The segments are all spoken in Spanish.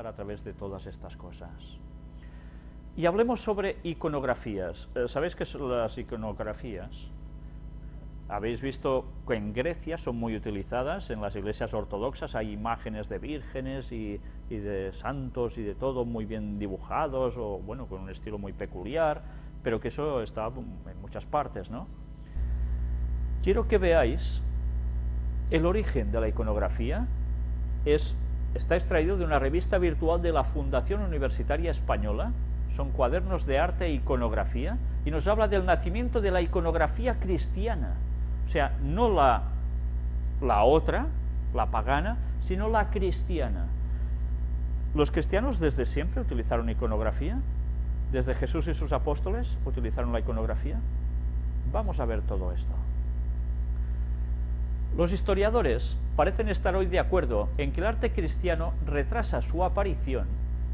pasar a través de todas estas cosas. Y hablemos sobre iconografías. Eh, ¿Sabéis qué son las iconografías? Habéis visto que en Grecia son muy utilizadas, en las iglesias ortodoxas hay imágenes de vírgenes y, y, de santos y de todo muy bien dibujados, o bueno, con un estilo muy peculiar, pero que eso está en muchas partes, ¿no? Quiero que veáis el origen de la iconografía, es, está extraído de una revista virtual de la Fundación Universitaria Española, son cuadernos de arte e iconografía, y nos habla del nacimiento de la iconografía cristiana, o sea, no la, la otra, la pagana, sino la cristiana. ¿Los cristianos desde siempre utilizaron iconografía? ¿Desde Jesús y sus apóstoles utilizaron la iconografía? Vamos a ver todo esto. Los historiadores parecen estar hoy de acuerdo en que el arte cristiano retrasa su aparición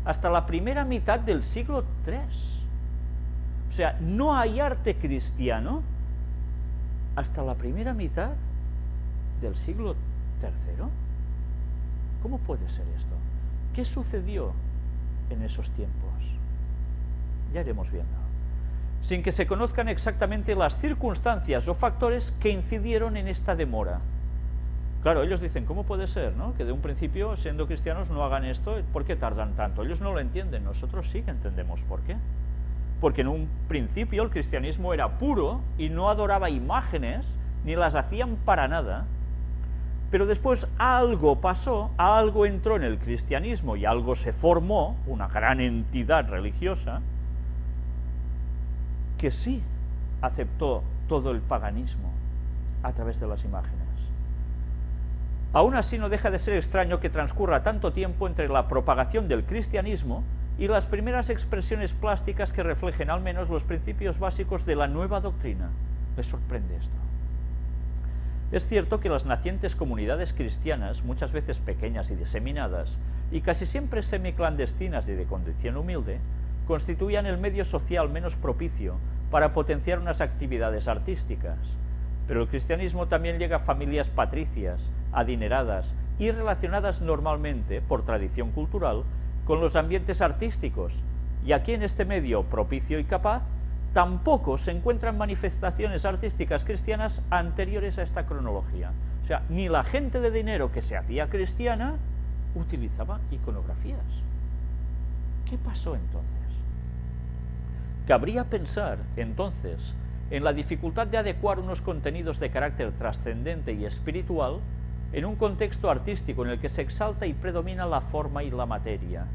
hasta la primera mitad del siglo III. O sea, no hay arte cristiano hasta la primera mitad del siglo III. ¿Cómo puede ser esto? ¿Qué sucedió en esos tiempos? Ya iremos viendo. Sin que se conozcan exactamente las circunstancias o factores que incidieron en esta demora. Claro, ellos dicen, ¿cómo puede ser ¿no? que de un principio, siendo cristianos, no hagan esto? ¿Por qué tardan tanto? Ellos no lo entienden, nosotros sí que entendemos por qué porque en un principio el cristianismo era puro y no adoraba imágenes, ni las hacían para nada, pero después algo pasó, algo entró en el cristianismo y algo se formó, una gran entidad religiosa, que sí aceptó todo el paganismo a través de las imágenes. Aún así no deja de ser extraño que transcurra tanto tiempo entre la propagación del cristianismo y las primeras expresiones plásticas que reflejen al menos los principios básicos de la nueva doctrina. ¿Les sorprende esto? Es cierto que las nacientes comunidades cristianas, muchas veces pequeñas y diseminadas, y casi siempre semiclandestinas y de condición humilde, constituían el medio social menos propicio para potenciar unas actividades artísticas. Pero el cristianismo también llega a familias patricias, adineradas y relacionadas normalmente, por tradición cultural, con los ambientes artísticos, y aquí en este medio propicio y capaz, tampoco se encuentran manifestaciones artísticas cristianas anteriores a esta cronología. O sea, ni la gente de dinero que se hacía cristiana utilizaba iconografías. ¿Qué pasó entonces? Cabría pensar, entonces, en la dificultad de adecuar unos contenidos de carácter trascendente y espiritual en un contexto artístico en el que se exalta y predomina la forma y la materia.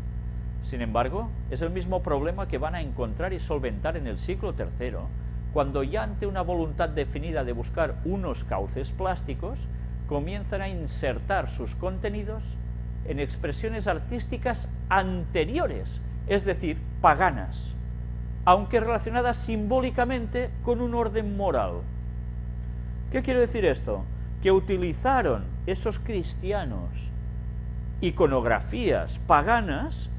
Sin embargo, es el mismo problema que van a encontrar y solventar en el siglo III, cuando ya ante una voluntad definida de buscar unos cauces plásticos, comienzan a insertar sus contenidos en expresiones artísticas anteriores, es decir, paganas, aunque relacionadas simbólicamente con un orden moral. ¿Qué quiere decir esto? Que utilizaron esos cristianos iconografías paganas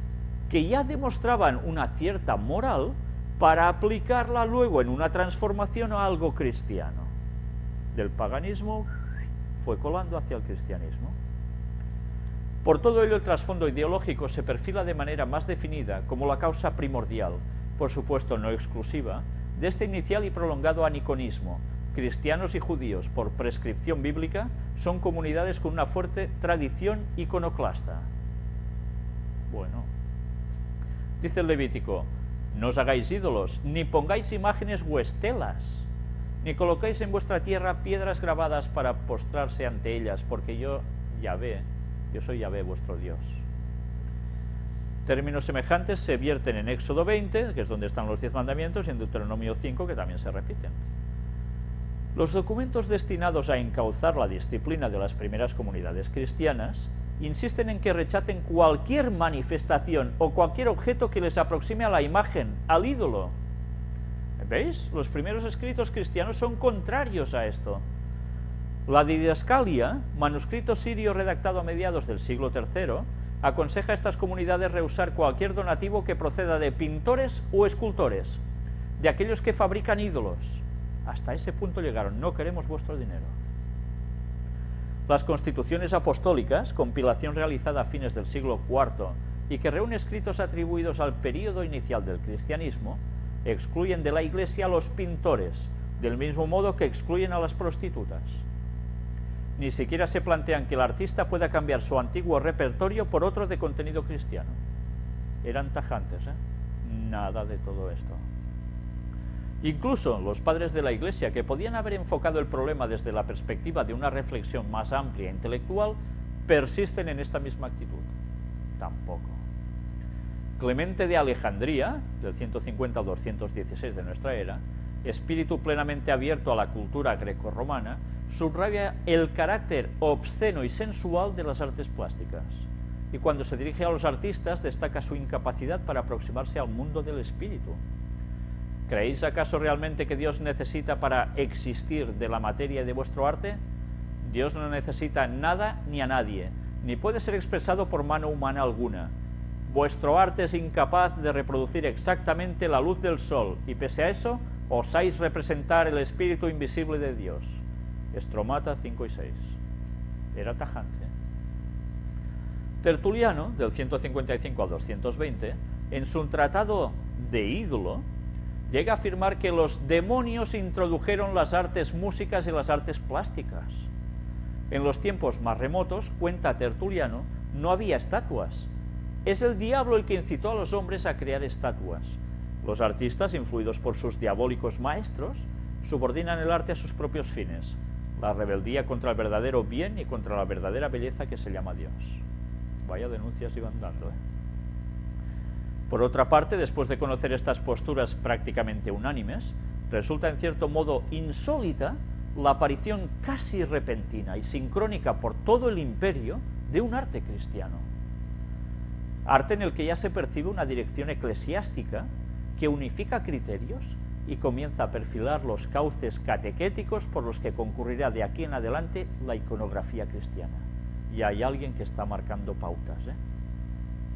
que ya demostraban una cierta moral para aplicarla luego en una transformación a algo cristiano. Del paganismo fue colando hacia el cristianismo. Por todo ello el trasfondo ideológico se perfila de manera más definida como la causa primordial, por supuesto no exclusiva, de este inicial y prolongado aniconismo, cristianos y judíos, por prescripción bíblica, son comunidades con una fuerte tradición iconoclasta. Bueno, dice el Levítico, no os hagáis ídolos, ni pongáis imágenes o estelas, ni colocáis en vuestra tierra piedras grabadas para postrarse ante ellas, porque yo, Yahvé, yo soy Yahvé vuestro Dios. Términos semejantes se vierten en Éxodo 20, que es donde están los diez mandamientos, y en Deuteronomio 5, que también se repiten. Los documentos destinados a encauzar la disciplina de las primeras comunidades cristianas insisten en que rechacen cualquier manifestación o cualquier objeto que les aproxime a la imagen, al ídolo. ¿Veis? Los primeros escritos cristianos son contrarios a esto. La Didascalia, manuscrito sirio redactado a mediados del siglo III, aconseja a estas comunidades rehusar cualquier donativo que proceda de pintores o escultores, de aquellos que fabrican ídolos, hasta ese punto llegaron, no queremos vuestro dinero. Las constituciones apostólicas, compilación realizada a fines del siglo IV y que reúne escritos atribuidos al período inicial del cristianismo, excluyen de la iglesia a los pintores, del mismo modo que excluyen a las prostitutas. Ni siquiera se plantean que el artista pueda cambiar su antiguo repertorio por otro de contenido cristiano. Eran tajantes, ¿eh? Nada de todo esto. Incluso los padres de la Iglesia, que podían haber enfocado el problema desde la perspectiva de una reflexión más amplia e intelectual, persisten en esta misma actitud. Tampoco. Clemente de Alejandría, del 150 al 216 de nuestra era, espíritu plenamente abierto a la cultura greco-romana, subraya el carácter obsceno y sensual de las artes plásticas. Y cuando se dirige a los artistas, destaca su incapacidad para aproximarse al mundo del espíritu. ¿Creéis acaso realmente que Dios necesita para existir de la materia de vuestro arte? Dios no necesita nada ni a nadie, ni puede ser expresado por mano humana alguna. Vuestro arte es incapaz de reproducir exactamente la luz del sol, y pese a eso, osáis representar el espíritu invisible de Dios. Estromata 5 y 6. Era tajante. Tertuliano, del 155 al 220, en su tratado de ídolo, llega a afirmar que los demonios introdujeron las artes músicas y las artes plásticas. En los tiempos más remotos, cuenta Tertuliano, no había estatuas. Es el diablo el que incitó a los hombres a crear estatuas. Los artistas, influidos por sus diabólicos maestros, subordinan el arte a sus propios fines, la rebeldía contra el verdadero bien y contra la verdadera belleza que se llama Dios. Vaya denuncias iban dando, ¿eh? Por otra parte, después de conocer estas posturas prácticamente unánimes, resulta en cierto modo insólita la aparición casi repentina y sincrónica por todo el imperio de un arte cristiano. Arte en el que ya se percibe una dirección eclesiástica que unifica criterios y comienza a perfilar los cauces catequéticos por los que concurrirá de aquí en adelante la iconografía cristiana. Y hay alguien que está marcando pautas. ¿eh?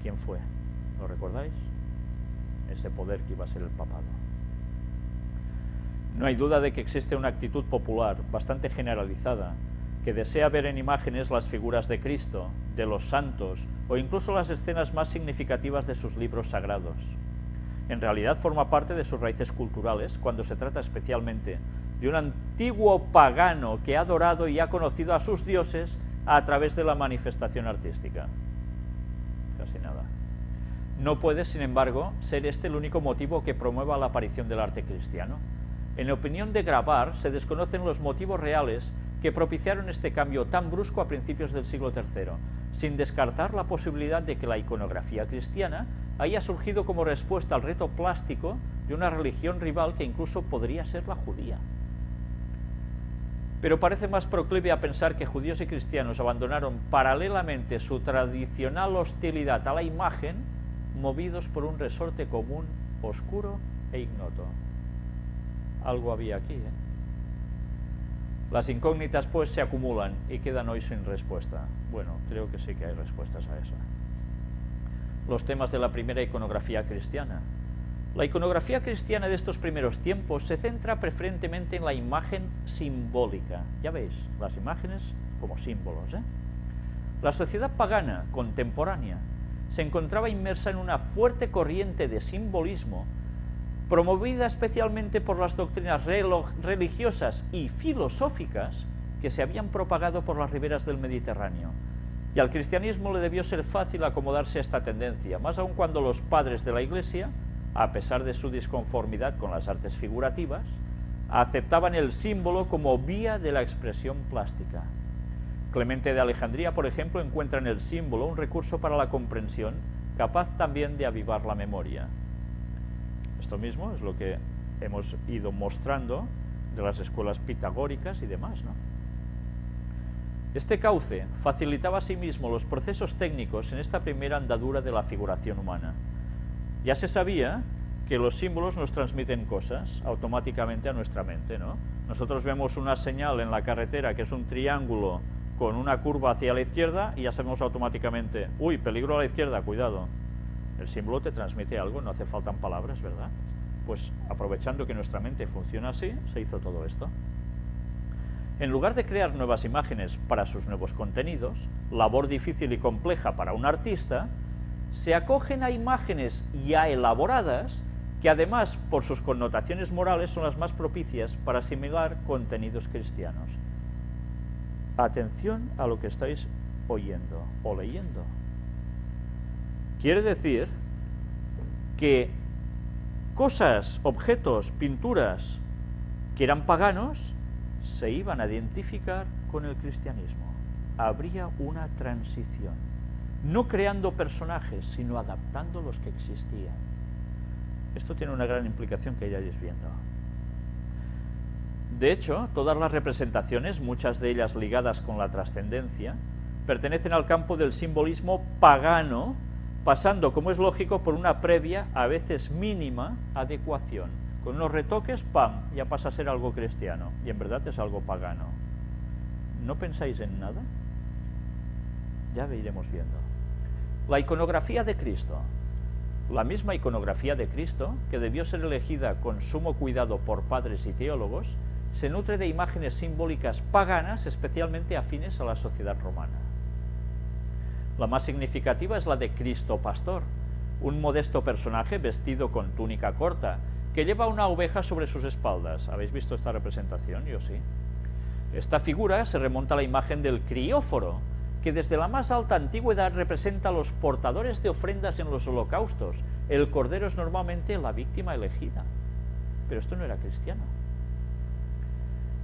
¿Quién fue? ¿Lo recordáis? Ese poder que iba a ser el papado. No hay duda de que existe una actitud popular bastante generalizada que desea ver en imágenes las figuras de Cristo, de los santos o incluso las escenas más significativas de sus libros sagrados. En realidad forma parte de sus raíces culturales cuando se trata especialmente de un antiguo pagano que ha adorado y ha conocido a sus dioses a través de la manifestación artística. Casi nada. No puede, sin embargo, ser este el único motivo que promueva la aparición del arte cristiano. En opinión de Grabar, se desconocen los motivos reales que propiciaron este cambio tan brusco a principios del siglo III, sin descartar la posibilidad de que la iconografía cristiana haya surgido como respuesta al reto plástico de una religión rival que incluso podría ser la judía. Pero parece más proclive a pensar que judíos y cristianos abandonaron paralelamente su tradicional hostilidad a la imagen, movidos por un resorte común, oscuro e ignoto. Algo había aquí, ¿eh? Las incógnitas pues se acumulan y quedan hoy sin respuesta. Bueno, creo que sí que hay respuestas a eso. Los temas de la primera iconografía cristiana. La iconografía cristiana de estos primeros tiempos se centra preferentemente en la imagen simbólica. Ya veis, las imágenes como símbolos. ¿eh? La sociedad pagana contemporánea se encontraba inmersa en una fuerte corriente de simbolismo promovida especialmente por las doctrinas religiosas y filosóficas que se habían propagado por las riberas del Mediterráneo. Y al cristianismo le debió ser fácil acomodarse a esta tendencia, más aún cuando los padres de la Iglesia, a pesar de su disconformidad con las artes figurativas, aceptaban el símbolo como vía de la expresión plástica. Clemente de Alejandría, por ejemplo, encuentra en el símbolo un recurso para la comprensión, capaz también de avivar la memoria. Esto mismo es lo que hemos ido mostrando de las escuelas pitagóricas y demás. ¿no? Este cauce facilitaba asimismo los procesos técnicos en esta primera andadura de la figuración humana. Ya se sabía que los símbolos nos transmiten cosas automáticamente a nuestra mente. ¿no? Nosotros vemos una señal en la carretera que es un triángulo con una curva hacia la izquierda y ya sabemos automáticamente, uy, peligro a la izquierda, cuidado. El símbolo te transmite algo, no hace falta palabras, ¿verdad? Pues aprovechando que nuestra mente funciona así, se hizo todo esto. En lugar de crear nuevas imágenes para sus nuevos contenidos, labor difícil y compleja para un artista, se acogen a imágenes ya elaboradas que además por sus connotaciones morales son las más propicias para asimilar contenidos cristianos. Atención a lo que estáis oyendo o leyendo. Quiere decir que cosas, objetos, pinturas que eran paganos se iban a identificar con el cristianismo. Habría una transición, no creando personajes, sino adaptando los que existían. Esto tiene una gran implicación que ya iréis viendo. De hecho, todas las representaciones, muchas de ellas ligadas con la trascendencia, pertenecen al campo del simbolismo pagano, pasando, como es lógico, por una previa, a veces mínima, adecuación. Con unos retoques, ¡pam!, ya pasa a ser algo cristiano, y en verdad es algo pagano. ¿No pensáis en nada? Ya iremos viendo. La iconografía de Cristo. La misma iconografía de Cristo, que debió ser elegida con sumo cuidado por padres y teólogos, se nutre de imágenes simbólicas paganas especialmente afines a la sociedad romana. La más significativa es la de Cristo Pastor, un modesto personaje vestido con túnica corta, que lleva una oveja sobre sus espaldas. ¿Habéis visto esta representación? Yo sí. Esta figura se remonta a la imagen del crióforo, que desde la más alta antigüedad representa a los portadores de ofrendas en los holocaustos. El cordero es normalmente la víctima elegida. Pero esto no era cristiano.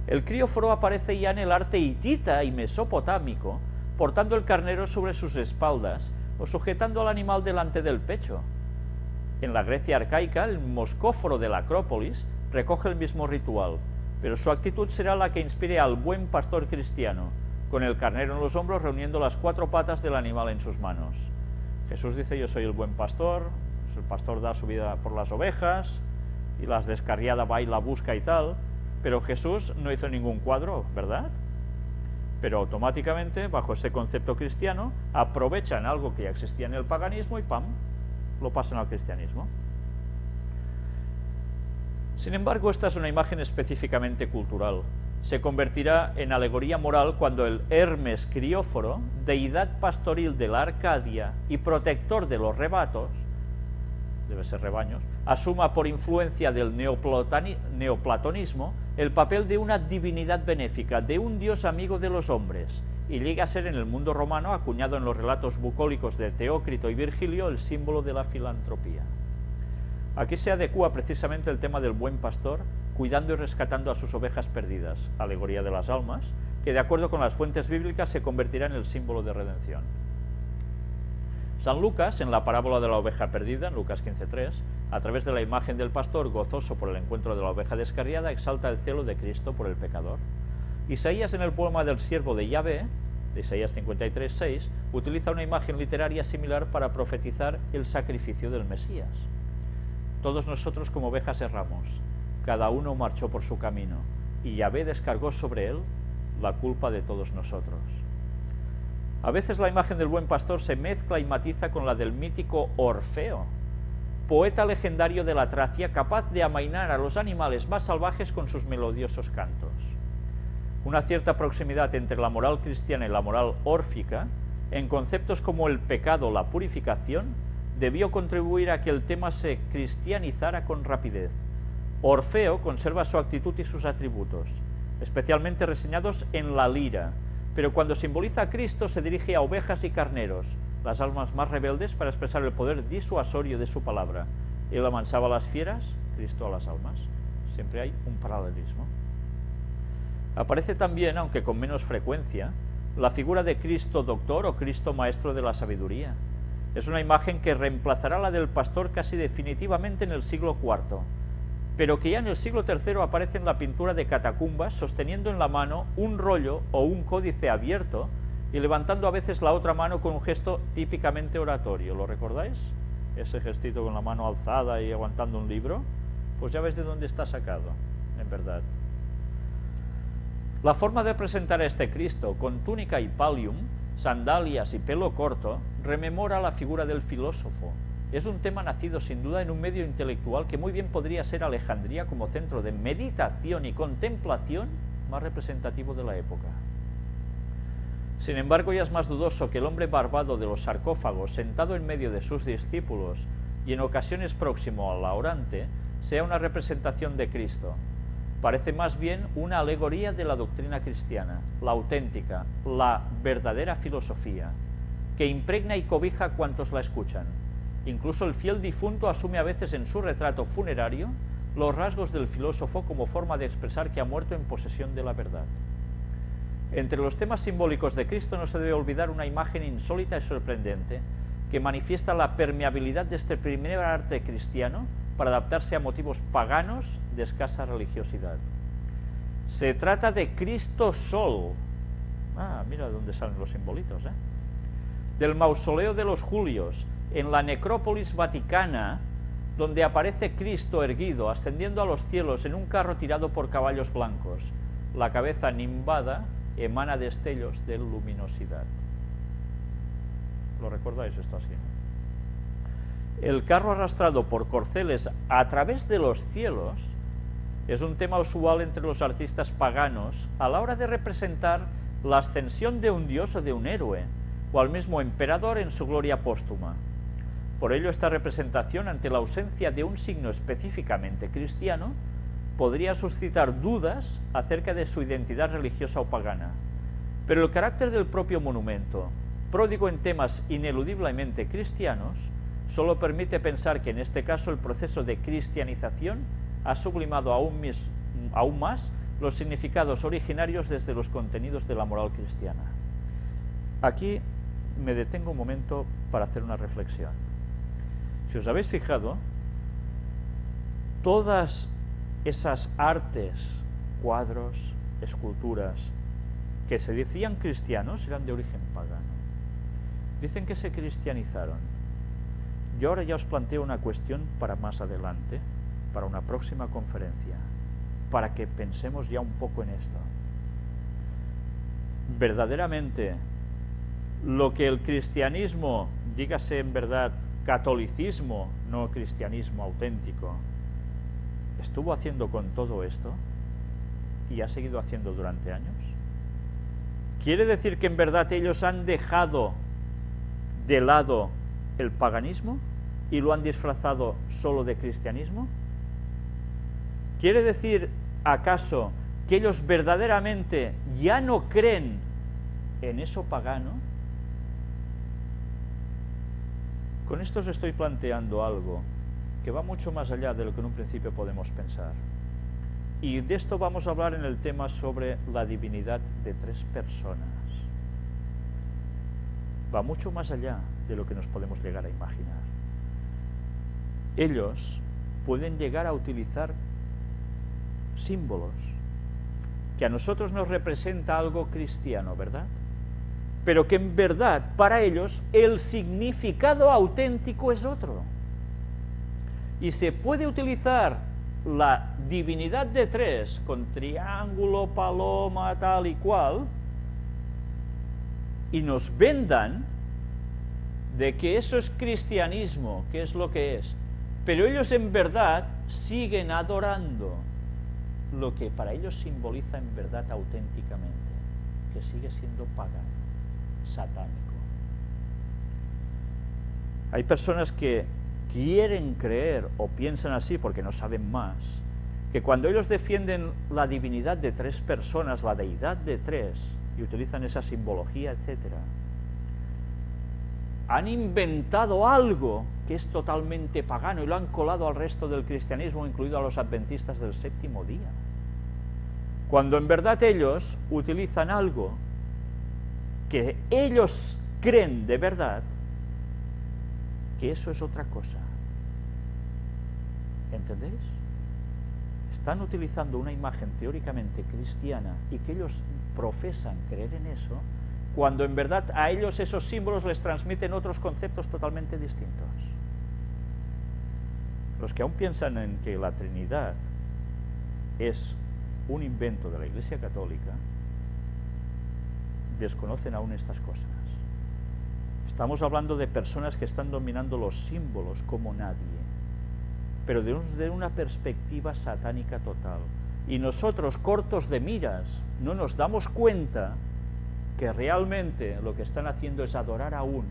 El crióforo aparece ya en el arte hitita y mesopotámico, portando el carnero sobre sus espaldas o sujetando al animal delante del pecho. En la Grecia arcaica, el moscóforo de la Acrópolis recoge el mismo ritual, pero su actitud será la que inspire al buen pastor cristiano, con el carnero en los hombros reuniendo las cuatro patas del animal en sus manos. Jesús dice, yo soy el buen pastor, el pastor da su vida por las ovejas, y las descarriada va y la busca y tal, pero Jesús no hizo ningún cuadro, ¿verdad? Pero automáticamente, bajo ese concepto cristiano, aprovechan algo que ya existía en el paganismo y ¡pam!, lo pasan al cristianismo. Sin embargo, esta es una imagen específicamente cultural. Se convertirá en alegoría moral cuando el Hermes crióforo, deidad pastoril de la Arcadia y protector de los rebatos, debe ser rebaños, asuma por influencia del neoplatonismo el papel de una divinidad benéfica, de un dios amigo de los hombres, y llega a ser en el mundo romano, acuñado en los relatos bucólicos de Teócrito y Virgilio, el símbolo de la filantropía. Aquí se adecua precisamente el tema del buen pastor, cuidando y rescatando a sus ovejas perdidas, alegoría de las almas, que de acuerdo con las fuentes bíblicas se convertirá en el símbolo de redención. San Lucas, en la parábola de la oveja perdida, en Lucas 15.3, a través de la imagen del pastor gozoso por el encuentro de la oveja descarriada, exalta el celo de Cristo por el pecador. Isaías, en el poema del siervo de Yahvé, de Isaías 53.6, utiliza una imagen literaria similar para profetizar el sacrificio del Mesías. Todos nosotros como ovejas erramos, cada uno marchó por su camino, y Yahvé descargó sobre él la culpa de todos nosotros. A veces la imagen del buen pastor se mezcla y matiza con la del mítico Orfeo, poeta legendario de la Tracia capaz de amainar a los animales más salvajes con sus melodiosos cantos. Una cierta proximidad entre la moral cristiana y la moral órfica, en conceptos como el pecado o la purificación, debió contribuir a que el tema se cristianizara con rapidez. Orfeo conserva su actitud y sus atributos, especialmente reseñados en la lira, pero cuando simboliza a Cristo se dirige a ovejas y carneros, las almas más rebeldes para expresar el poder disuasorio de su palabra. Él amansaba a las fieras, Cristo a las almas. Siempre hay un paralelismo. Aparece también, aunque con menos frecuencia, la figura de Cristo doctor o Cristo maestro de la sabiduría. Es una imagen que reemplazará la del pastor casi definitivamente en el siglo IV, pero que ya en el siglo III aparece en la pintura de catacumbas sosteniendo en la mano un rollo o un códice abierto y levantando a veces la otra mano con un gesto típicamente oratorio. ¿Lo recordáis? Ese gestito con la mano alzada y aguantando un libro. Pues ya ves de dónde está sacado, en verdad. La forma de presentar a este Cristo con túnica y palium, sandalias y pelo corto, rememora la figura del filósofo, es un tema nacido sin duda en un medio intelectual que muy bien podría ser Alejandría como centro de meditación y contemplación más representativo de la época. Sin embargo, ya es más dudoso que el hombre barbado de los sarcófagos, sentado en medio de sus discípulos y en ocasiones próximo a la orante, sea una representación de Cristo. Parece más bien una alegoría de la doctrina cristiana, la auténtica, la verdadera filosofía, que impregna y cobija a cuantos la escuchan. Incluso el fiel difunto asume a veces en su retrato funerario los rasgos del filósofo como forma de expresar que ha muerto en posesión de la verdad. Entre los temas simbólicos de Cristo no se debe olvidar una imagen insólita y sorprendente que manifiesta la permeabilidad de este primer arte cristiano para adaptarse a motivos paganos de escasa religiosidad. Se trata de Cristo Sol. Ah, mira dónde salen los simbolitos, ¿eh? Del mausoleo de los Julios, en la necrópolis vaticana, donde aparece Cristo erguido, ascendiendo a los cielos en un carro tirado por caballos blancos, la cabeza nimbada emana destellos de luminosidad. ¿Lo recordáis esto así? El carro arrastrado por corceles a través de los cielos es un tema usual entre los artistas paganos a la hora de representar la ascensión de un dios o de un héroe, o al mismo emperador en su gloria póstuma. Por ello, esta representación, ante la ausencia de un signo específicamente cristiano, podría suscitar dudas acerca de su identidad religiosa o pagana. Pero el carácter del propio monumento, pródigo en temas ineludiblemente cristianos, solo permite pensar que en este caso el proceso de cristianización ha sublimado aún, aún más los significados originarios desde los contenidos de la moral cristiana. Aquí me detengo un momento para hacer una reflexión. Si os habéis fijado, todas esas artes, cuadros, esculturas, que se decían cristianos, eran de origen pagano. Dicen que se cristianizaron. Yo ahora ya os planteo una cuestión para más adelante, para una próxima conferencia, para que pensemos ya un poco en esto. Verdaderamente, lo que el cristianismo, dígase en verdad catolicismo, no cristianismo auténtico, estuvo haciendo con todo esto y ha seguido haciendo durante años? ¿Quiere decir que en verdad ellos han dejado de lado el paganismo y lo han disfrazado solo de cristianismo? ¿Quiere decir acaso que ellos verdaderamente ya no creen en eso pagano? Con esto os estoy planteando algo que va mucho más allá de lo que en un principio podemos pensar. Y de esto vamos a hablar en el tema sobre la divinidad de tres personas. Va mucho más allá de lo que nos podemos llegar a imaginar. Ellos pueden llegar a utilizar símbolos que a nosotros nos representa algo cristiano, ¿verdad? Pero que en verdad para ellos el significado auténtico es otro y se puede utilizar la divinidad de tres con triángulo, paloma, tal y cual, y nos vendan de que eso es cristianismo, que es lo que es, pero ellos en verdad siguen adorando lo que para ellos simboliza en verdad auténticamente, que sigue siendo pagano, satánico. Hay personas que quieren creer o piensan así porque no saben más, que cuando ellos defienden la divinidad de tres personas, la deidad de tres, y utilizan esa simbología, etc., han inventado algo que es totalmente pagano y lo han colado al resto del cristianismo, incluido a los adventistas del séptimo día. Cuando en verdad ellos utilizan algo que ellos creen de verdad, que eso es otra cosa. ¿Entendéis? Están utilizando una imagen teóricamente cristiana y que ellos profesan creer en eso, cuando en verdad a ellos esos símbolos les transmiten otros conceptos totalmente distintos. Los que aún piensan en que la Trinidad es un invento de la Iglesia Católica, desconocen aún estas cosas. Estamos hablando de personas que están dominando los símbolos como nadie pero de una perspectiva satánica total. Y nosotros, cortos de miras, no nos damos cuenta que realmente lo que están haciendo es adorar aún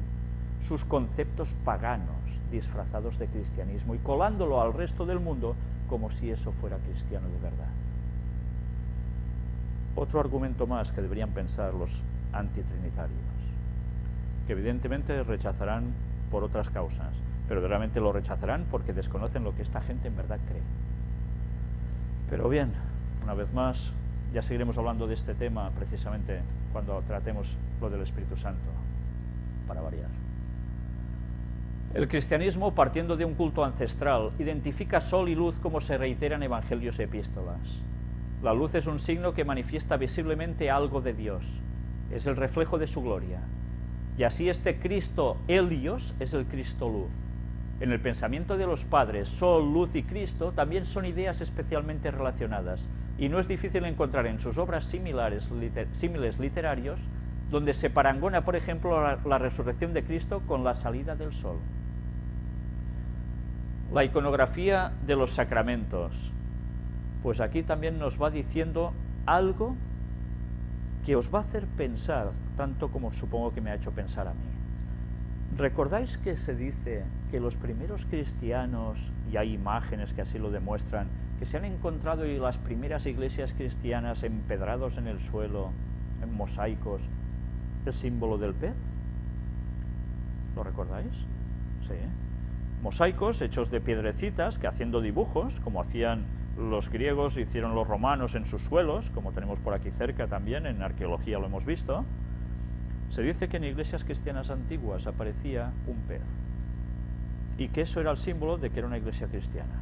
sus conceptos paganos disfrazados de cristianismo y colándolo al resto del mundo como si eso fuera cristiano de verdad. Otro argumento más que deberían pensar los antitrinitarios, que evidentemente rechazarán por otras causas, pero realmente lo rechazarán porque desconocen lo que esta gente en verdad cree. Pero bien, una vez más, ya seguiremos hablando de este tema precisamente cuando tratemos lo del Espíritu Santo, para variar. El cristianismo, partiendo de un culto ancestral, identifica sol y luz como se reitera en evangelios y epístolas. La luz es un signo que manifiesta visiblemente algo de Dios, es el reflejo de su gloria. Y así este Cristo Helios es el Cristo luz. En el pensamiento de los padres, sol, luz y Cristo también son ideas especialmente relacionadas, y no es difícil encontrar en sus obras similares, símiles literarios donde se parangona, por ejemplo, la resurrección de Cristo con la salida del sol. La iconografía de los sacramentos, pues aquí también nos va diciendo algo que os va a hacer pensar, tanto como supongo que me ha hecho pensar a mí. ¿Recordáis que se dice que los primeros cristianos, y hay imágenes que así lo demuestran, que se han encontrado y las primeras iglesias cristianas empedrados en el suelo, en mosaicos, el símbolo del pez? ¿Lo recordáis? Sí. Mosaicos hechos de piedrecitas que haciendo dibujos, como hacían los griegos, hicieron los romanos en sus suelos, como tenemos por aquí cerca también, en arqueología lo hemos visto, se dice que en iglesias cristianas antiguas aparecía un pez y que eso era el símbolo de que era una iglesia cristiana.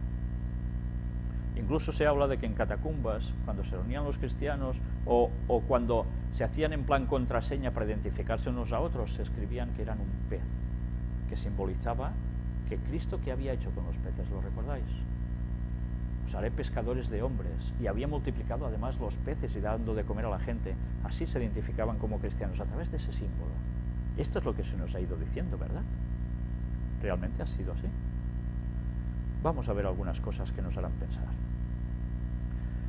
Incluso se habla de que en catacumbas, cuando se reunían los cristianos o, cuando se hacían en plan contraseña para identificarse unos a otros, se escribían que eran un pez, que simbolizaba que Cristo que había hecho con los peces, ¿lo recordáis? Os haré pescadores de hombres, y había multiplicado además los peces y dando de comer a la gente. Así se identificaban como cristianos, a través de ese símbolo. Esto es lo que se nos ha ido diciendo, ¿verdad? ¿Realmente ha sido así? Vamos a ver algunas cosas que nos harán pensar.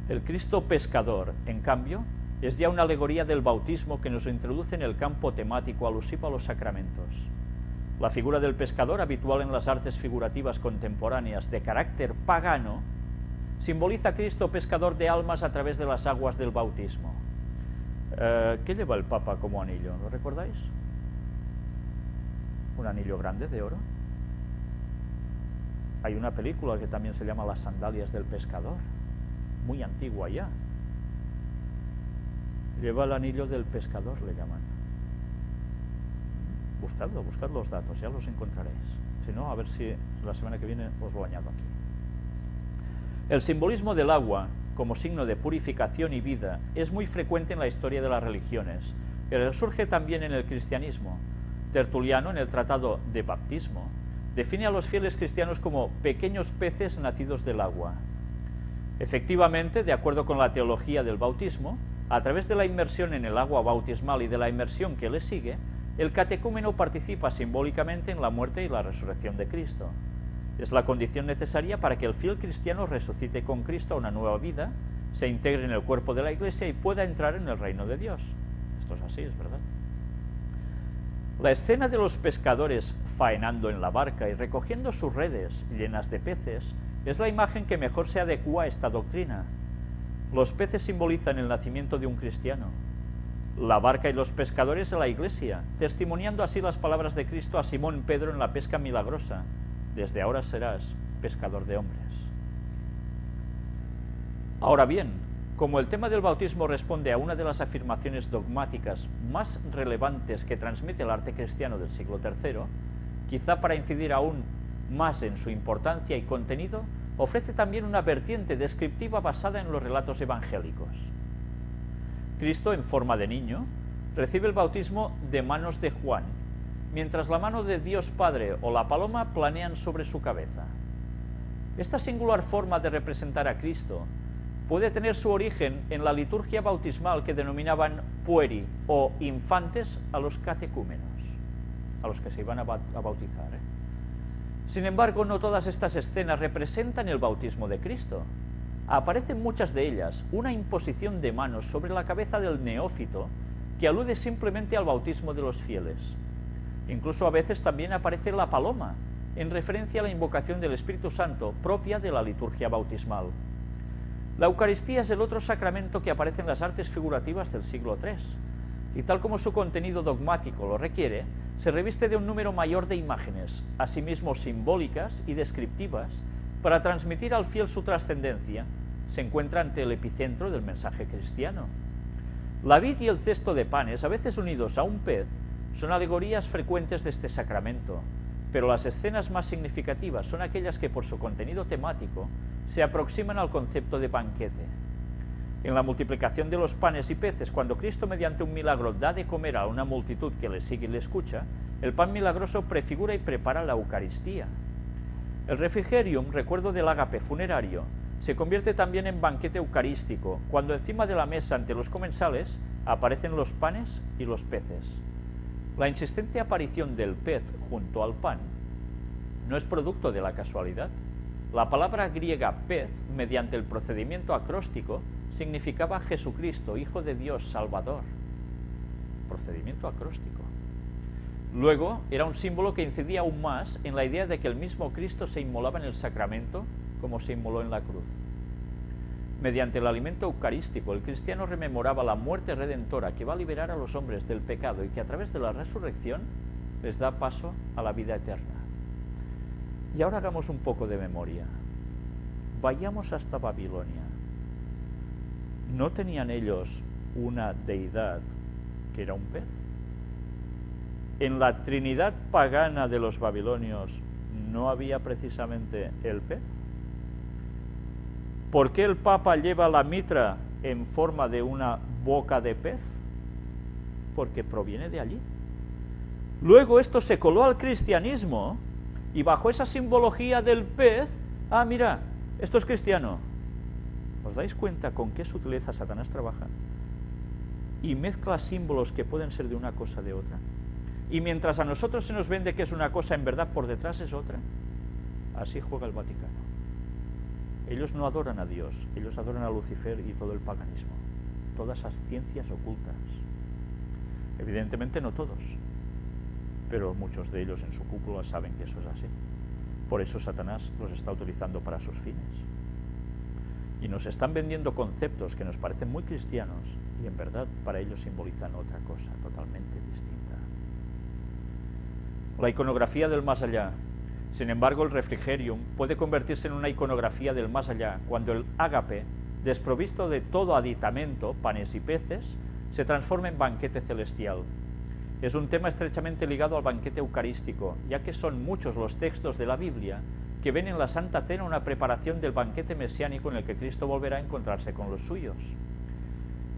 El Cristo pescador, en cambio, es ya una alegoría del bautismo que nos introduce en el campo temático alusivo a los sacramentos. La figura del pescador, habitual en las artes figurativas contemporáneas de carácter pagano, simboliza a Cristo pescador de almas a través de las aguas del bautismo. Eh, ¿Qué lleva el Papa como anillo? ¿Lo recordáis? Un anillo grande de oro. Hay una película que también se llama Las sandalias del pescador, muy antigua ya. Lleva el anillo del pescador, le llaman. Buscadlo, buscad los datos, ya los encontraréis. Si no, a ver si la semana que viene os lo añado aquí. El simbolismo del agua, como signo de purificación y vida, es muy frecuente en la historia de las religiones, pero surge también en el cristianismo. Tertuliano, en el Tratado de Baptismo, define a los fieles cristianos como pequeños peces nacidos del agua. Efectivamente, de acuerdo con la teología del bautismo, a través de la inmersión en el agua bautismal y de la inmersión que le sigue, el catecúmeno participa simbólicamente en la muerte y la resurrección de Cristo. Es la condición necesaria para que el fiel cristiano resucite con Cristo a una nueva vida, se integre en el cuerpo de la Iglesia y pueda entrar en el reino de Dios. Esto es así, es verdad. La escena de los pescadores faenando en la barca y recogiendo sus redes llenas de peces es la imagen que mejor se adecua a esta doctrina. Los peces simbolizan el nacimiento de un cristiano, la barca y los pescadores a la iglesia, testimoniando así las palabras de Cristo a Simón Pedro en la pesca milagrosa, desde ahora serás pescador de hombres. Ahora bien, como el tema del bautismo responde a una de las afirmaciones dogmáticas más relevantes que transmite el arte cristiano del siglo III, quizá para incidir aún más en su importancia y contenido, ofrece también una vertiente descriptiva basada en los relatos evangélicos. Cristo, en forma de niño, recibe el bautismo de manos de Juan, mientras la mano de Dios Padre o la paloma planean sobre su cabeza. Esta singular forma de representar a Cristo puede tener su origen en la liturgia bautismal que denominaban pueri o infantes a los catecúmenos, a los que se iban a bautizar. Sin embargo, no todas estas escenas representan el bautismo de Cristo. Aparecen muchas de ellas una imposición de manos sobre la cabeza del neófito que alude simplemente al bautismo de los fieles. Incluso a veces también aparece la paloma, en referencia a la invocación del Espíritu Santo propia de la liturgia bautismal. La Eucaristía es el otro sacramento que aparece en las artes figurativas del siglo III, y tal como su contenido dogmático lo requiere, se reviste de un número mayor de imágenes, asimismo simbólicas y descriptivas, para transmitir al fiel su trascendencia, se encuentra ante el epicentro del mensaje cristiano. La vid y el cesto de panes, a veces unidos a un pez, son alegorías frecuentes de este sacramento, pero las escenas más significativas son aquellas que por su contenido temático se aproximan al concepto de banquete. En la multiplicación de los panes y peces, cuando Cristo mediante un milagro da de comer a una multitud que le sigue y le escucha, el pan milagroso prefigura y prepara la Eucaristía. El refrigerium, recuerdo del ágape funerario, se convierte también en banquete eucarístico, cuando encima de la mesa ante los comensales aparecen los panes y los peces. La insistente aparición del pez junto al pan no es producto de la casualidad. La palabra griega pez, mediante el procedimiento acróstico, significaba Jesucristo, Hijo de Dios, Salvador. Procedimiento acróstico. Luego, era un símbolo que incidía aún más en la idea de que el mismo Cristo se inmolaba en el sacramento como se inmoló en la cruz. Mediante el alimento eucarístico, el cristiano rememoraba la muerte redentora que va a liberar a los hombres del pecado y que a través de la resurrección les da paso a la vida eterna. Y ahora hagamos un poco de memoria. Vayamos hasta Babilonia. ¿No tenían ellos una deidad que era un pez? En la trinidad pagana de los babilonios no había precisamente el pez. ¿Por qué el Papa lleva la mitra en forma de una boca de pez? Porque proviene de allí. Luego esto se coló al cristianismo y bajo esa simbología del pez, ah, mira, esto es cristiano. ¿Os dais cuenta con qué sutileza Satanás trabaja? Y mezcla símbolos que pueden ser de una cosa de otra. Y mientras a nosotros se nos vende que es una cosa, en verdad por detrás es otra. Así juega el Vaticano. Ellos no adoran a Dios, ellos adoran a Lucifer y todo el paganismo, todas esas ciencias ocultas. Evidentemente no todos, pero muchos de ellos en su cúpula saben que eso es así. Por eso Satanás los está utilizando para sus fines. Y nos están vendiendo conceptos que nos parecen muy cristianos y en verdad para ellos simbolizan otra cosa totalmente distinta. La iconografía del más allá sin embargo, el refrigerium puede convertirse en una iconografía del más allá cuando el ágape, desprovisto de todo aditamento, panes y peces, se transforma en banquete celestial. Es un tema estrechamente ligado al banquete eucarístico, ya que son muchos los textos de la Biblia que ven en la Santa Cena una preparación del banquete mesiánico en el que Cristo volverá a encontrarse con los suyos.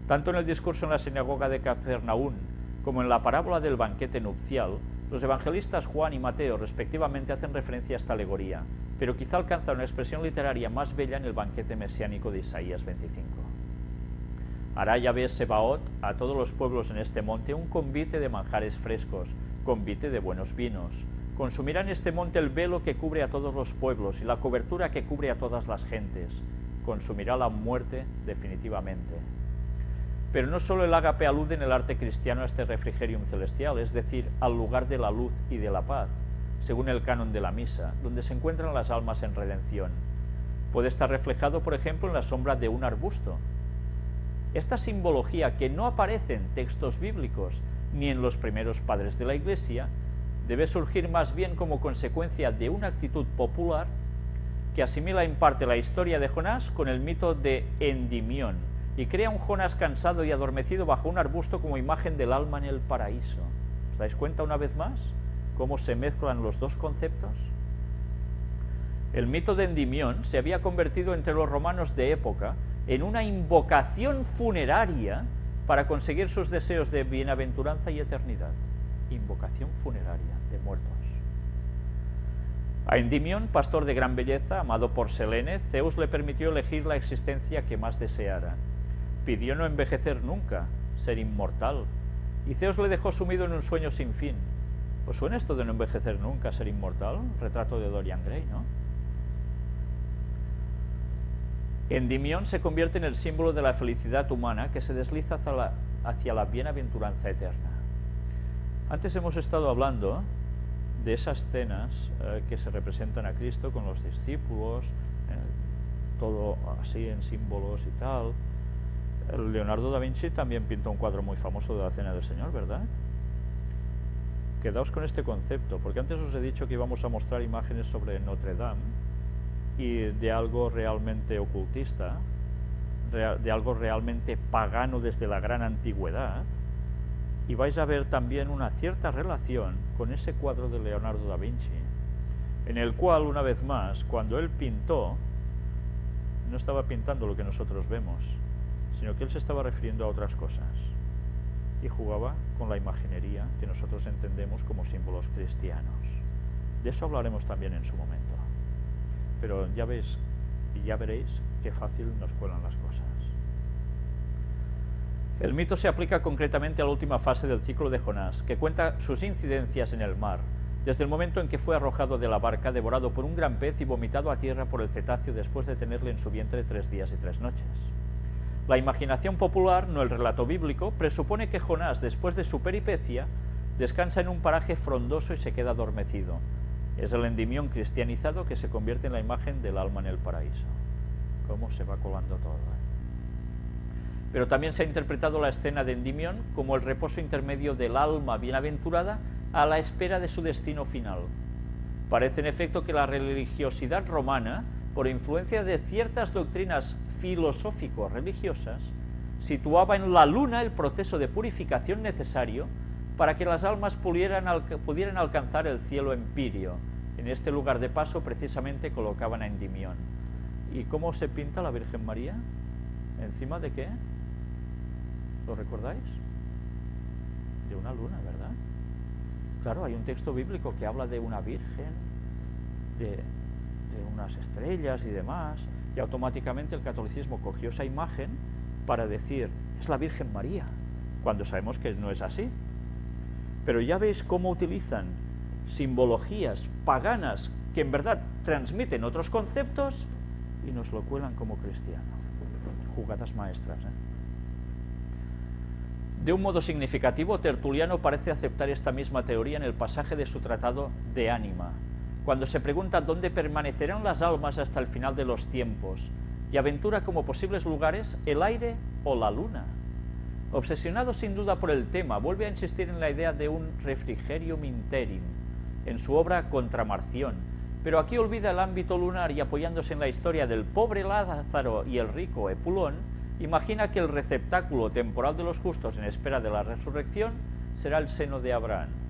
Tanto en el discurso en la sinagoga de Capernaum como en la parábola del banquete nupcial, los evangelistas Juan y Mateo respectivamente hacen referencia a esta alegoría, pero quizá alcanza una expresión literaria más bella en el banquete mesiánico de Isaías 25. Hará Yahvé Sebaot a todos los pueblos en este monte un convite de manjares frescos, convite de buenos vinos. Consumirá en este monte el velo que cubre a todos los pueblos y la cobertura que cubre a todas las gentes. Consumirá la muerte definitivamente. Pero no solo el ágape alude en el arte cristiano a este refrigerium celestial, es decir, al lugar de la luz y de la paz, según el canon de la misa, donde se encuentran las almas en redención. Puede estar reflejado, por ejemplo, en la sombra de un arbusto. Esta simbología, que no aparece en textos bíblicos ni en los primeros padres de la Iglesia, debe surgir más bien como consecuencia de una actitud popular que asimila en parte la historia de Jonás con el mito de Endimión, y crea un Jonás cansado y adormecido bajo un arbusto como imagen del alma en el paraíso. ¿Os dais cuenta una vez más cómo se mezclan los dos conceptos? El mito de Endimión se había convertido entre los romanos de época en una invocación funeraria para conseguir sus deseos de bienaventuranza y eternidad. Invocación funeraria de muertos. A Endimión, pastor de gran belleza, amado por Selene, Zeus le permitió elegir la existencia que más deseara pidió no envejecer nunca, ser inmortal, y Zeus le dejó sumido en un sueño sin fin. ¿Os suena esto de no envejecer nunca, ser inmortal? Retrato de Dorian Gray, ¿no? Endymion se convierte en el símbolo de la felicidad humana que se desliza hacia la bienaventuranza eterna. Antes hemos estado hablando de esas escenas eh, que se representan a Cristo con los discípulos, eh, todo así en símbolos y tal. Leonardo da Vinci también pintó un cuadro muy famoso de la Cena del Señor, ¿verdad? Quedaos con este concepto, porque antes os he dicho que íbamos a mostrar imágenes sobre Notre Dame y de algo realmente ocultista, de algo realmente pagano desde la gran antigüedad, y vais a ver también una cierta relación con ese cuadro de Leonardo da Vinci, en el cual, una vez más, cuando él pintó, no estaba pintando lo que nosotros vemos, sino que él se estaba refiriendo a otras cosas y jugaba con la imaginería que nosotros entendemos como símbolos cristianos. De eso hablaremos también en su momento. Pero ya veis, y ya veréis qué fácil nos cuelan las cosas. El mito se aplica concretamente a la última fase del ciclo de Jonás, que cuenta sus incidencias en el mar, desde el momento en que fue arrojado de la barca, devorado por un gran pez y vomitado a tierra por el cetáceo después de tenerle en su vientre tres días y tres noches. La imaginación popular, no el relato bíblico, presupone que Jonás, después de su peripecia, descansa en un paraje frondoso y se queda adormecido. Es el endimión cristianizado que se convierte en la imagen del alma en el paraíso. ¿Cómo se va colando todo? Eh? Pero también se ha interpretado la escena de Endimión como el reposo intermedio del alma bienaventurada a la espera de su destino final. Parece en efecto que la religiosidad romana por influencia de ciertas doctrinas filosófico-religiosas, situaba en la luna el proceso de purificación necesario para que las almas pudieran, pudieran alcanzar el cielo empirio. En este lugar de paso precisamente colocaban a Endimión. ¿Y cómo se pinta la Virgen María? ¿Encima de qué? ¿Lo recordáis? De una luna, ¿verdad? Claro, hay un texto bíblico que habla de una virgen, de, unas estrellas y demás, y automáticamente el catolicismo cogió esa imagen para decir, es la Virgen María, cuando sabemos que no es así. Pero ya veis cómo utilizan simbologías paganas que en verdad transmiten otros conceptos y nos lo cuelan como cristianos. Jugadas maestras. ¿eh? De un modo significativo, Tertuliano parece aceptar esta misma teoría en el pasaje de su tratado de ánima, cuando se pregunta dónde permanecerán las almas hasta el final de los tiempos, y aventura como posibles lugares el aire o la luna. Obsesionado sin duda por el tema, vuelve a insistir en la idea de un refrigerio interim, en su obra Contramarción, pero aquí olvida el ámbito lunar y apoyándose en la historia del pobre Lázaro y el rico Epulón, imagina que el receptáculo temporal de los justos en espera de la resurrección será el seno de Abraham.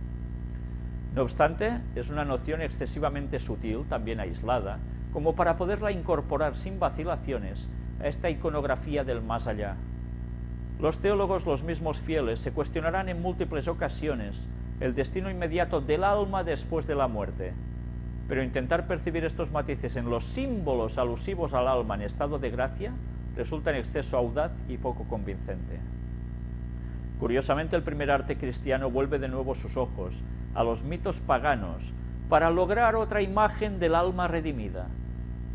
No obstante, es una noción excesivamente sutil, también aislada, como para poderla incorporar sin vacilaciones a esta iconografía del más allá. Los teólogos, los mismos fieles, se cuestionarán en múltiples ocasiones el destino inmediato del alma después de la muerte, pero intentar percibir estos matices en los símbolos alusivos al alma en estado de gracia resulta en exceso audaz y poco convincente. Curiosamente, el primer arte cristiano vuelve de nuevo sus ojos a los mitos paganos para lograr otra imagen del alma redimida.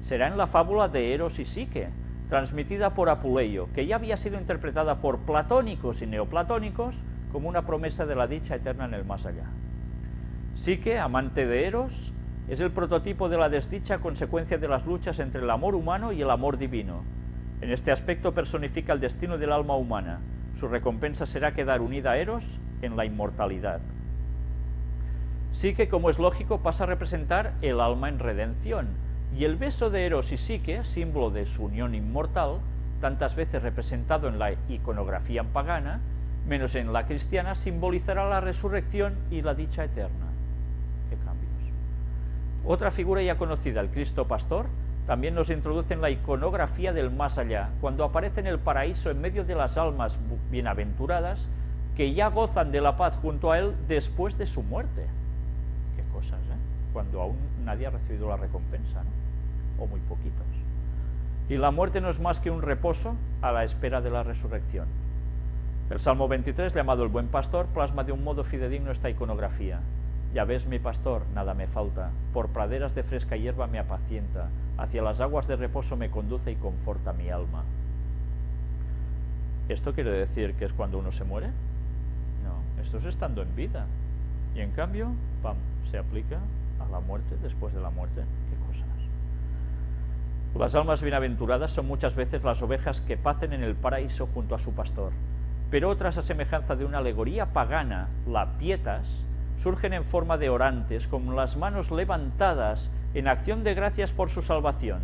Será en la fábula de Eros y Psique, transmitida por Apuleyo, que ya había sido interpretada por platónicos y neoplatónicos como una promesa de la dicha eterna en el más allá. Psique, amante de Eros, es el prototipo de la desdicha consecuencia de las luchas entre el amor humano y el amor divino. En este aspecto personifica el destino del alma humana, su recompensa será quedar unida a Eros en la inmortalidad. Psique, como es lógico, pasa a representar el alma en redención, y el beso de Eros y Psique, símbolo de su unión inmortal, tantas veces representado en la iconografía pagana, menos en la cristiana, simbolizará la resurrección y la dicha eterna. ¿Qué cambios? Otra figura ya conocida, el Cristo Pastor, también nos introduce en la iconografía del más allá, cuando aparece en el paraíso en medio de las almas bienaventuradas que ya gozan de la paz junto a él después de su muerte. Qué cosas, ¿eh? Cuando aún nadie ha recibido la recompensa, ¿no? O muy poquitos. Y la muerte no es más que un reposo a la espera de la resurrección. El Salmo 23, llamado el Buen Pastor, plasma de un modo fidedigno esta iconografía. Ya ves mi pastor, nada me falta, por praderas de fresca hierba me apacienta, hacia las aguas de reposo me conduce y conforta mi alma. ¿Esto quiere decir que es cuando uno se muere? No, esto es estando en vida. Y en cambio, pam, se aplica a la muerte, después de la muerte. ¿Qué cosas? Las almas bienaventuradas son muchas veces las ovejas que pacen en el paraíso junto a su pastor, pero otras, a semejanza de una alegoría pagana, la pietas, surgen en forma de orantes, con las manos levantadas en acción de gracias por su salvación.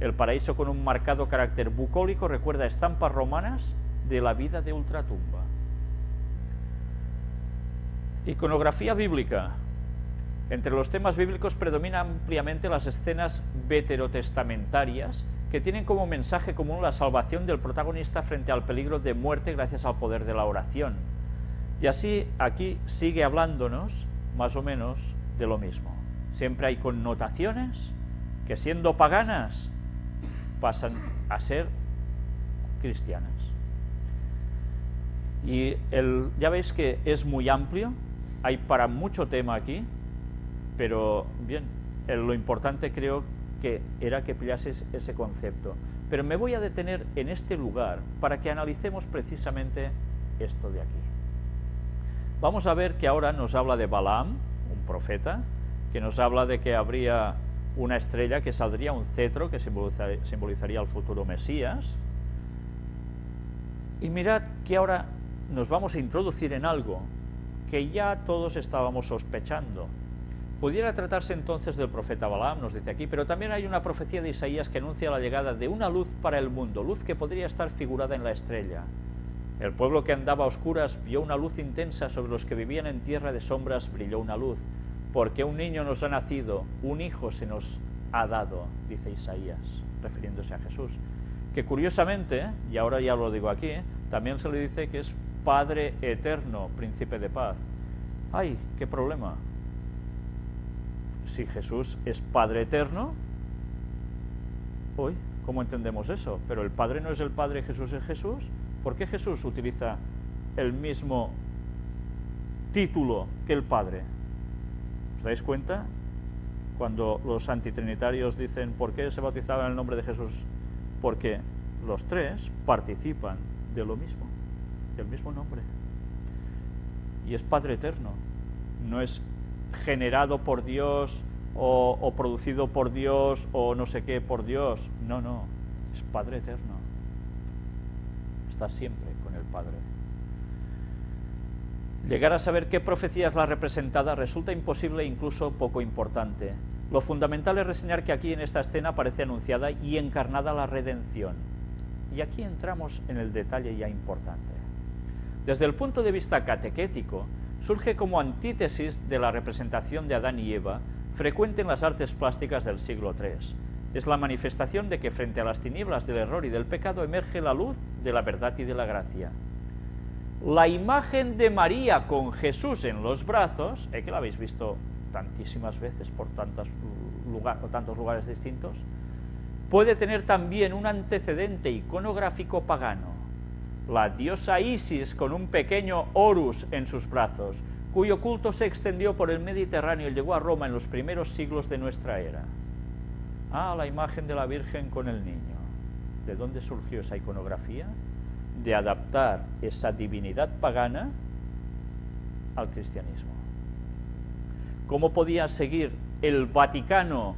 El paraíso con un marcado carácter bucólico recuerda estampas romanas de la vida de ultratumba. Iconografía bíblica. Entre los temas bíblicos predominan ampliamente las escenas veterotestamentarias que tienen como mensaje común la salvación del protagonista frente al peligro de muerte gracias al poder de la oración. Y así aquí sigue hablándonos más o menos de lo mismo. Siempre hay connotaciones que siendo paganas pasan a ser cristianas. Y el, ya veis que es muy amplio, hay para mucho tema aquí, pero bien, lo importante creo que era que pillases ese concepto. Pero me voy a detener en este lugar para que analicemos precisamente esto de aquí. Vamos a ver que ahora nos habla de Balaam, un profeta, que nos habla de que habría una estrella que saldría un cetro que simbolizaría el futuro Mesías. Y mirad que ahora nos vamos a introducir en algo que ya todos estábamos sospechando. Pudiera tratarse entonces del profeta Balaam, nos dice aquí, pero también hay una profecía de Isaías que anuncia la llegada de una luz para el mundo, luz que podría estar figurada en la estrella. El pueblo que andaba a oscuras vio una luz intensa, sobre los que vivían en tierra de sombras brilló una luz, porque un niño nos ha nacido, un hijo se nos ha dado, dice Isaías, refiriéndose a Jesús, que curiosamente, y ahora ya lo digo aquí, también se le dice que es Padre eterno, príncipe de paz. ¡Ay, qué problema! Si Jesús es Padre eterno, hoy, ¿cómo entendemos eso? Pero el Padre no es el Padre, Jesús es Jesús. ¿Por qué Jesús utiliza el mismo título que el Padre? ¿Os dais cuenta? Cuando los antitrinitarios dicen ¿por qué se bautizaban en el nombre de Jesús? Porque los tres participan de lo mismo del mismo nombre. Y es Padre Eterno, no es generado por Dios o, producido por Dios o no sé qué por Dios, no, no, es Padre Eterno. Está siempre con el Padre. Llegar a saber qué profecía es la representada resulta imposible e incluso poco importante. Lo fundamental es reseñar que aquí en esta escena aparece anunciada y encarnada la redención. Y aquí entramos en el detalle ya importante. Desde el punto de vista catequético, surge como antítesis de la representación de Adán y Eva, frecuente en las artes plásticas del siglo III. Es la manifestación de que frente a las tinieblas del error y del pecado emerge la luz de la verdad y de la gracia. La imagen de María con Jesús en los brazos, ¿eh que la habéis visto tantísimas veces por tantos lugares distintos, puede tener también un antecedente iconográfico pagano la diosa Isis con un pequeño Horus en sus brazos, cuyo culto se extendió por el Mediterráneo y llegó a Roma en los primeros siglos de nuestra era. Ah, la imagen de la Virgen con el niño. ¿De dónde surgió esa iconografía? De adaptar esa divinidad pagana al cristianismo. ¿Cómo podía seguir el Vaticano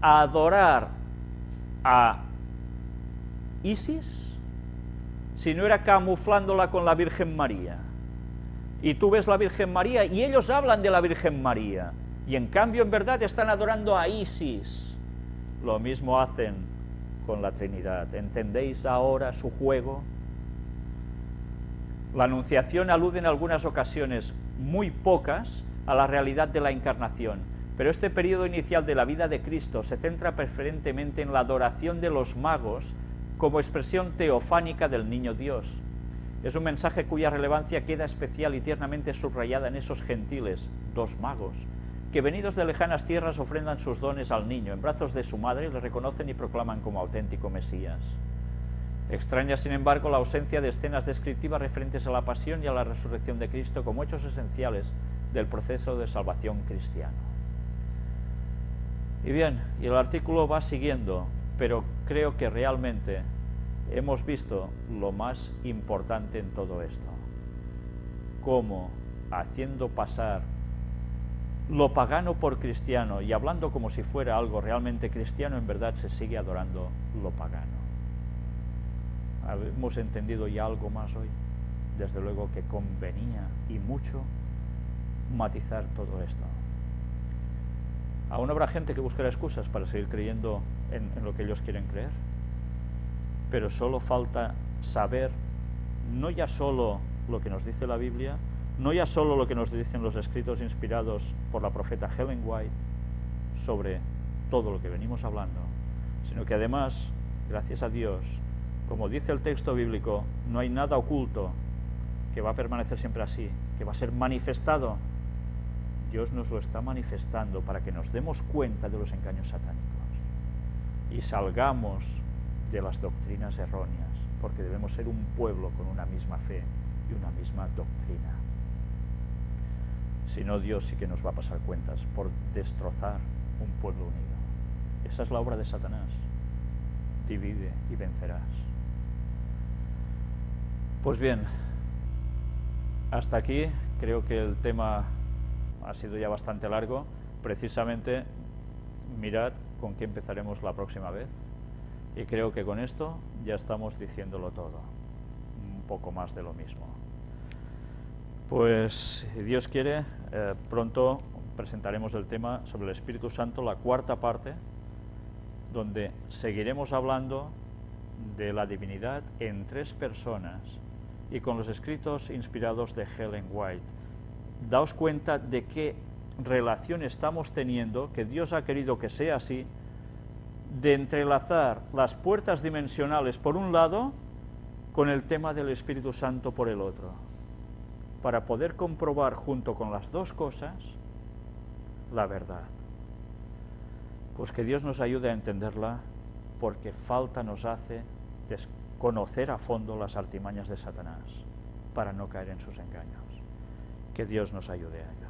a adorar a Isis? Si no era camuflándola con la Virgen María. Y tú ves la Virgen María y ellos hablan de la Virgen María. Y en cambio, en verdad, están adorando a Isis. Lo mismo hacen con la Trinidad. ¿Entendéis ahora su juego? La Anunciación alude en algunas ocasiones, muy pocas, a la realidad de la Encarnación, pero este periodo inicial de la vida de Cristo se centra preferentemente en la adoración de los magos como expresión teofánica del Niño Dios. Es un mensaje cuya relevancia queda especial y tiernamente subrayada en esos gentiles, dos magos, que venidos de lejanas tierras ofrendan sus dones al niño, en brazos de su madre le reconocen y proclaman como auténtico Mesías. Extraña, sin embargo, la ausencia de escenas descriptivas referentes a la pasión y a la resurrección de Cristo como hechos esenciales del proceso de salvación cristiano. Y bien, y el artículo va siguiendo, pero creo que realmente hemos visto lo más importante en todo esto, cómo haciendo pasar lo pagano por cristiano y hablando como si fuera algo realmente cristiano, en verdad se sigue adorando lo pagano. ¿Hemos entendido ya algo más hoy? Desde luego que convenía y mucho matizar todo esto. Aún habrá gente que buscará excusas para seguir creyendo en, lo que ellos quieren creer, pero solo falta saber no ya solo lo que nos dice la Biblia, no ya solo lo que nos dicen los escritos inspirados por la profeta Helen White sobre todo lo que venimos hablando, sino que además, gracias a Dios, como dice el texto bíblico, no hay nada oculto que va a permanecer siempre así, que va a ser manifestado. Dios nos lo está manifestando para que nos demos cuenta de los engaños satánicos y salgamos de las doctrinas erróneas, porque debemos ser un pueblo con una misma fe y una misma doctrina. Si no, Dios sí que nos va a pasar cuentas por destrozar un pueblo unido. Esa es la obra de Satanás. Divide y vencerás. Pues bien, hasta aquí creo que el tema ha sido ya bastante largo. Precisamente, mirad con qué empezaremos la próxima vez. Y creo que con esto ya estamos diciéndolo todo. Un poco más de lo mismo. Pues, si Dios quiere, eh, pronto presentaremos el tema sobre el Espíritu Santo, la cuarta parte, donde seguiremos hablando de la divinidad en tres personas y con los escritos inspirados de Helen White. Daos cuenta de qué relación estamos teniendo, que Dios ha querido que sea así, de entrelazar las puertas dimensionales por un lado con el tema del Espíritu Santo por el otro para poder comprobar junto con las dos cosas la verdad. Pues que Dios nos ayude a entenderla porque falta nos hace conocer a fondo las artimañas de Satanás para no caer en sus engaños. Que Dios nos ayude a ello.